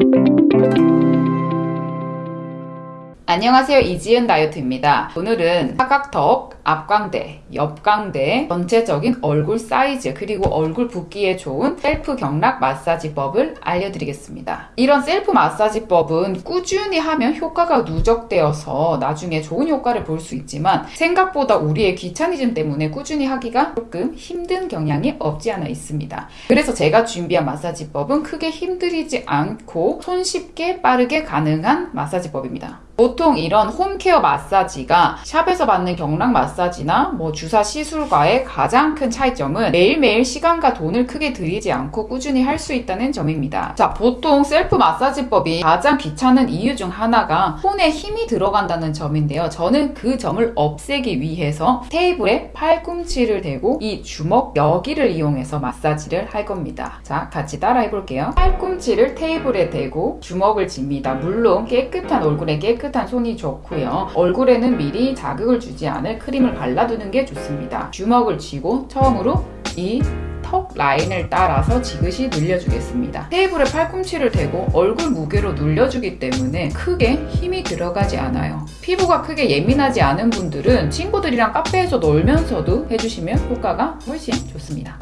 Música 안녕하세요. 이지은 다이어트입니다. 오늘은 사각턱, 앞광대, 옆광대 전체적인 얼굴 사이즈 그리고 얼굴 붓기에 좋은 셀프 경락 마사지법을 알려드리겠습니다. 이런 셀프 마사지법은 꾸준히 하면 효과가 누적되어서 나중에 좋은 효과를 볼 수 있지만 생각보다 우리의 귀차니즘 때문에 꾸준히 하기가 조금 힘든 경향이 없지 않아 있습니다. 그래서 제가 준비한 마사지법은 크게 힘들이지 않고 손쉽게 빠르게 가능한 마사지법입니다 보통 이런 홈케어 마사지가 샵에서 받는 경락 마사지나 뭐 주사 시술과의 가장 큰 차이점은 매일매일 시간과 돈을 크게 들이지 않고 꾸준히 할 수 있다는 점입니다. 자, 보통 셀프 마사지법이 가장 귀찮은 이유 중 하나가 손에 힘이 들어간다는 점인데요. 저는 그 점을 없애기 위해서 테이블에 팔꿈치를 대고 이 주먹 여기를 이용해서 마사지를 할 겁니다. 자, 같이 따라 해 볼게요. 팔꿈치를 테이블에 대고 주먹을 쥡니다. 물론 깨끗한 얼굴에 깨끗한 깨끗한 손이 좋고요. 얼굴에는 미리 자극을 주지 않을 크림을 발라두는 게 좋습니다. 주먹을 쥐고 처음으로 이턱 라인을 따라서 지그시 눌려주겠습니다. 테이블에 팔꿈치를 대고 얼굴 무게로 눌려주기 때문에 크게 힘이 들어가지 않아요. 피부가 크게 예민하지 않은 분들은 친구들이랑 카페에서 놀면서도 해주시면 효과가 훨씬 좋습니다.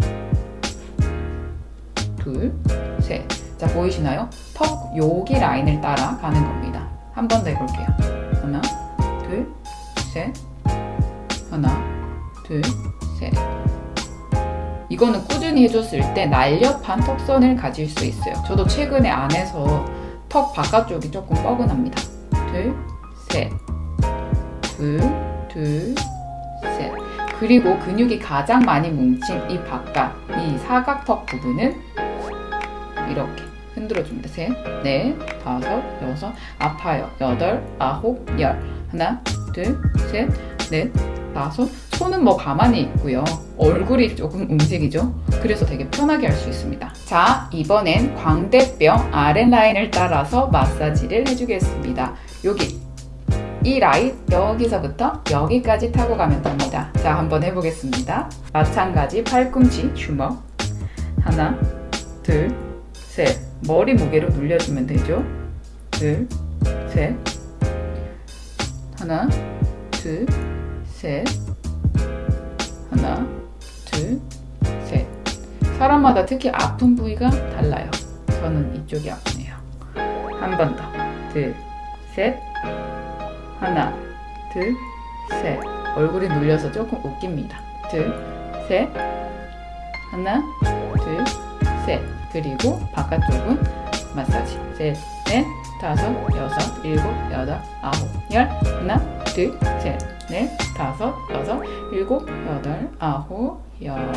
둘, 셋. 자, 보이시나요? 턱 여기 라인을 따라 가는 겁니다. 한 번 더 해볼게요. 하나, 둘, 셋. 하나, 둘, 셋. 이거는 꾸준히 해줬을 때 날렵한 턱선을 가질 수 있어요. 저도 최근에 안에서 턱 바깥쪽이 조금 뻐근합니다. 둘, 셋. 둘, 둘, 셋. 그리고 근육이 가장 많이 뭉친 이 바깥, 이 사각턱 부분은 이렇게 흔들어줍니다. 셋, 넷, 다섯, 여섯, 아파요. 여덟, 아홉, 열. 하나, 둘, 셋, 넷, 다섯. 손은 뭐 가만히 있고요. 얼굴이 조금 움직이죠? 그래서 되게 편하게 할 수 있습니다. 자, 이번엔 광대뼈 아랫라인을 따라서 마사지를 해주겠습니다. 여기 이 라인 여기서부터 여기까지 타고 가면 됩니다. 자, 한번 해보겠습니다. 마찬가지 팔꿈치 주먹 하나, 둘, 셋 머리 무게로 눌려주면 되죠. 둘, 셋, 하나, 둘, 셋, 하나, 둘, 셋. 사람마다 특히 아픈 부위가 달라요. 저는 이쪽이 아프네요. 한 번 더. 둘, 셋, 하나, 둘, 셋. 얼굴이 눌려서 조금 웃깁니다. 둘, 셋, 하나, 둘, 셋. 그리고 바깥쪽은 마사지 셋, 넷, 다섯, 여섯, 일곱, 여덟, 아홉, 열 하나, 둘, 셋, 넷, 다섯, 여섯, 일곱, 여덟, 아홉, 열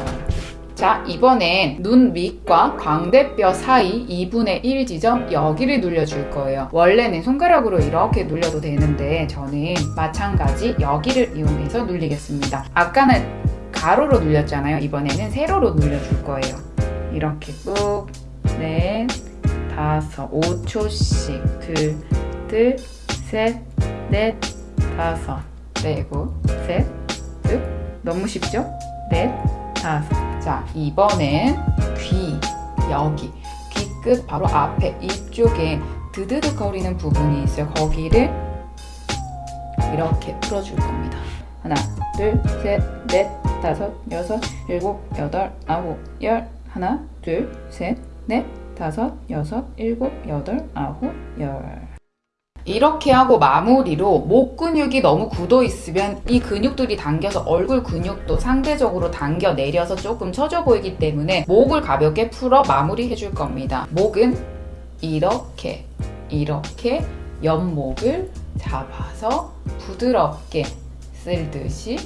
자, 이번엔 눈 밑과 광대뼈 사이 2분의 1 지점 여기를 눌려줄 거예요. 원래는 손가락으로 이렇게 눌려도 되는데 저는 마찬가지 여기를 이용해서 눌리겠습니다. 아까는 가로로 눌렸잖아요. 이번에는 세로로 눌려줄 거예요. 이렇게 꾹, 넷, 다섯, 5초씩 둘, 둘, 셋, 넷, 다섯, 네고, 셋, 둘, 너무 쉽죠? 넷, 다섯. 자, 이번엔 귀, 여기, 귀끝 바로 앞에 이쪽에 드드득 거리는 부분이 있어요. 거기를 이렇게 풀어줄 겁니다. 하나, 둘, 셋, 넷, 다섯, 여섯, 일곱, 여덟, 아홉, 열, 하나, 둘, 셋, 넷, 다섯, 여섯, 일곱, 여덟, 아홉, 열. 이렇게 하고 마무리로 목 근육이 너무 굳어 있으면 이 근육들이 당겨서 얼굴 근육도 상대적으로 당겨 내려서 조금 처져 보이기 때문에 목을 가볍게 풀어 마무리 해줄 겁니다. 목은 이렇게 이렇게 옆목을 잡아서 부드럽게 쓸듯이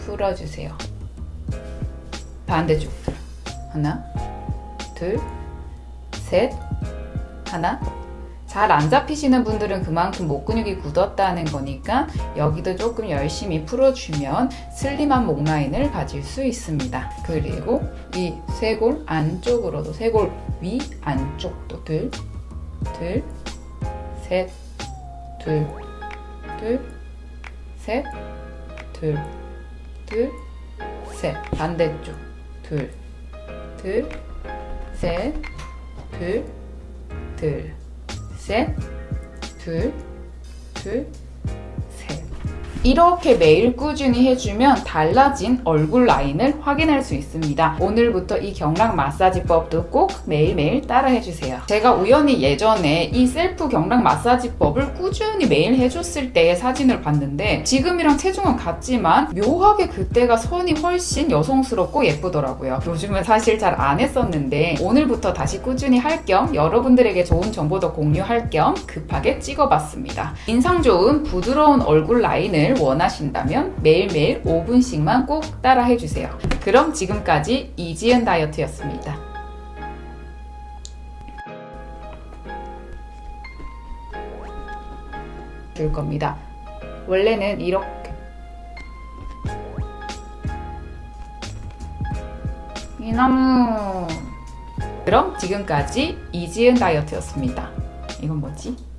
풀어주세요. 반대쪽도 하나, 둘, 셋, 하나. 잘 안 잡히시는 분들은 그만큼 목 근육이 굳었다는 거니까 여기도 조금 열심히 풀어주면 슬림한 목 라인을 가질 수 있습니다. 그리고 이 쇄골 안쪽으로도 쇄골 위 안쪽도 둘, 둘, 셋, 둘, 둘, 셋, 둘, 둘, 셋. 반대쪽 둘, 둘, 셋, 둘, 둘, 셋, 둘, 둘, 셋. 이렇게 매일 꾸준히 해주면 달라진 얼굴 라인을 확인할 수 있습니다. 오늘부터 이 경락 마사지법도 꼭 매일매일 따라 해주세요. 제가 우연히 예전에 이 셀프 경락 마사지법을 꾸준히 매일 해줬을 때의 사진을 봤는데 지금이랑 체중은 같지만 묘하게 그때가 선이 훨씬 여성스럽고 예쁘더라고요. 요즘은 사실 잘 안 했었는데 오늘부터 다시 꾸준히 할 겸 여러분들에게 좋은 정보도 공유할 겸 급하게 찍어봤습니다. 인상 좋은 부드러운 얼굴 라인을 원하신다면 매일매일 5분씩만 꼭 따라 해주세요. 그럼 지금까지 이지은 다이어트였습니다. 줄 겁니다. 원래는 이렇게 이나무 그럼 지금까지 이지은 다이어트였습니다. 이건 뭐지?